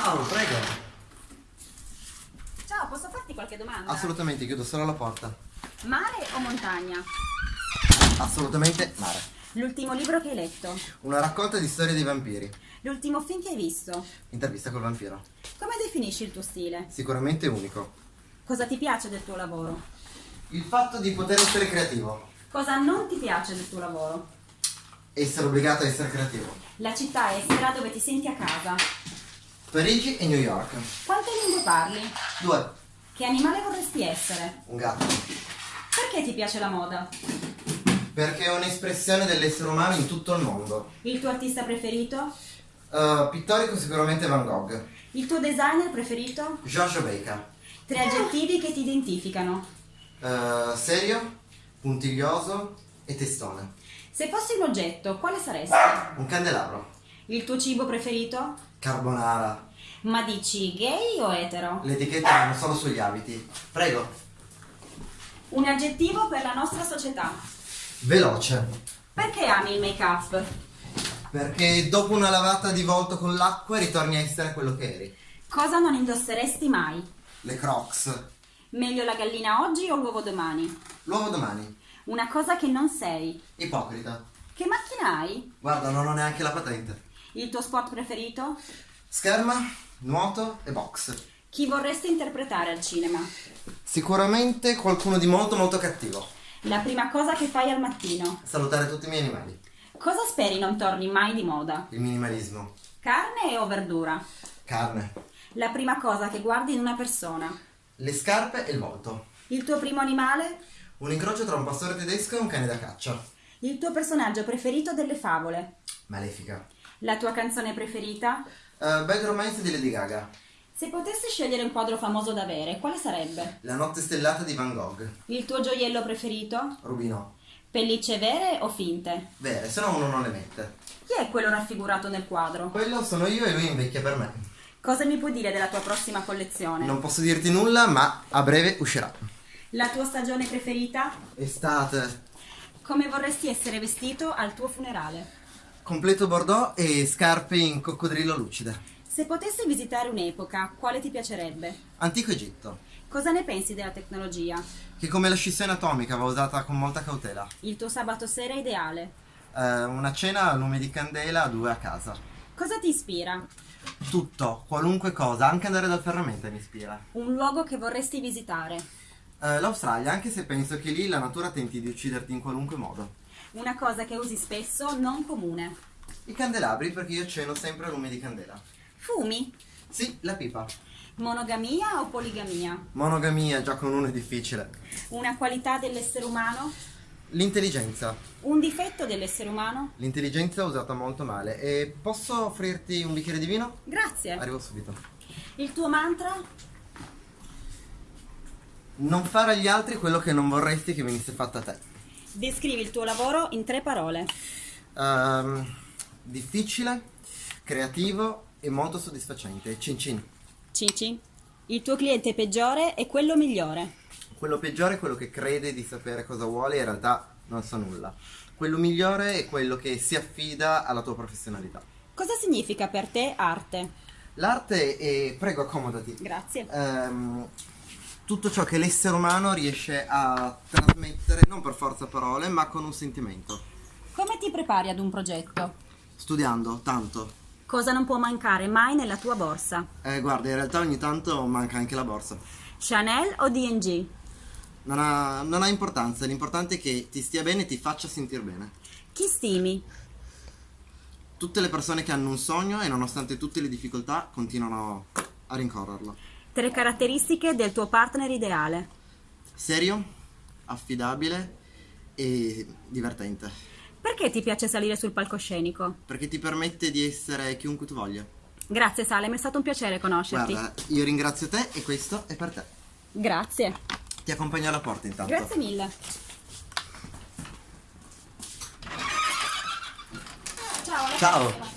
Ciao, prego. Ciao, posso farti qualche domanda? Assolutamente, chiudo solo la porta. Mare o montagna? Assolutamente mare. L'ultimo libro che hai letto? Una raccolta di storie dei vampiri. L'ultimo film che hai visto? Intervista col vampiro. Come definisci il tuo stile? Sicuramente unico. Cosa ti piace del tuo lavoro? Il fatto di poter essere creativo. Cosa non ti piace del tuo lavoro? Essere obbligato a essere creativo. La città estera dove ti senti a casa. Parigi e New York. Quante lingue parli? Due. Che animale vorresti essere? Un gatto. Perché ti piace la moda? Perché è un'espressione dell'essere umano in tutto il mondo. Il tuo artista preferito? Uh, pittorico sicuramente Van Gogh. Il tuo designer preferito? Giorgio Baker. Tre aggettivi che ti identificano. Uh, serio, puntiglioso e testone. Se fossi un oggetto, quale saresti? Un candelabro. Il tuo cibo preferito? Carbonara. Ma dici gay o etero? Le etichette vanno solo sugli abiti. Prego. Un aggettivo per la nostra società. Veloce. Perché ami il make-up? Perché dopo una lavata di volto con l'acqua ritorni a essere quello che eri. Cosa non indosseresti mai? Le crocs. Meglio la gallina oggi o l'uovo domani? L'uovo domani. Una cosa che non sei. Ipocrita. Che macchina hai? Guarda, non ho neanche la patente. Il tuo sport preferito? Scherma, nuoto e box. Chi vorresti interpretare al cinema? Sicuramente qualcuno di molto molto cattivo. La prima cosa che fai al mattino? Salutare tutti i miei animali. Cosa speri non torni mai di moda? Il minimalismo. Carne o verdura? Carne. La prima cosa che guardi in una persona? Le scarpe e il volto. Il tuo primo animale? Un incrocio tra un pastore tedesco e un cane da caccia. Il tuo personaggio preferito delle favole? Malefica. La tua canzone preferita? Uh, Bad Romance di Lady Gaga. Se potessi scegliere un quadro famoso da avere, quale sarebbe? La notte stellata di Van Gogh. Il tuo gioiello preferito? Rubino. Pellicce vere o finte? Vere, se no uno non le mette. Chi è quello raffigurato nel quadro? Quello sono io e lui invecchia per me. Cosa mi puoi dire della tua prossima collezione? Non posso dirti nulla, ma a breve uscirà. La tua stagione preferita? Estate. Come vorresti essere vestito al tuo funerale? Completo bordeaux e scarpe in coccodrillo lucide. Se potessi visitare un'epoca, quale ti piacerebbe? Antico Egitto. Cosa ne pensi della tecnologia? Che come la scissione atomica va usata con molta cautela. Il tuo sabato sera ideale? Eh, una cena a lume di candela due a casa. Cosa ti ispira? Tutto, qualunque cosa, anche andare dal ferramenta mi ispira. Un luogo che vorresti visitare? Eh, L'Australia, anche se penso che lì la natura tenti di ucciderti in qualunque modo. Una cosa che usi spesso, non comune. I candelabri perché io ceno sempre a lume di candela. Fumi? Sì, la pipa. Monogamia o poligamia? Monogamia, già con uno è difficile. Una qualità dell'essere umano? L'intelligenza. Un difetto dell'essere umano? L'intelligenza usata molto male. E posso offrirti un bicchiere di vino? Grazie. Arrivo subito. Il tuo mantra? Non fare agli altri quello che non vorresti che venisse fatto a te. Descrivi il tuo lavoro in tre parole. Ehm, difficile, creativo e molto soddisfacente. Cin cin. Il tuo cliente peggiore e quello migliore. Quello peggiore è quello che crede di sapere cosa vuole e in realtà non sa nulla. Quello migliore è quello che si affida alla tua professionalità. Cosa significa per te arte? L'arte è... prego accomodati. Grazie. Ehm, tutto ciò che l'essere umano riesce a trasmettere, non per forza parole, ma con un sentimento. Come ti prepari ad un progetto? Studiando, tanto. Cosa non può mancare mai nella tua borsa? Eh, guarda, in realtà ogni tanto manca anche la borsa. Chanel o D&G? Non ha, non ha importanza, l'importante è che ti stia bene e ti faccia sentire bene. Chi stimi? Tutte le persone che hanno un sogno e nonostante tutte le difficoltà continuano a rincorrerlo. Tre caratteristiche del tuo partner ideale. Serio, affidabile e divertente. Perché ti piace salire sul palcoscenico? Perché ti permette di essere chiunque tu voglia. Grazie Salem, è stato un piacere conoscerti. Guarda, io ringrazio te e questo è per te. Grazie. Ti accompagno alla porta intanto. Grazie mille. Ciao. Ciao.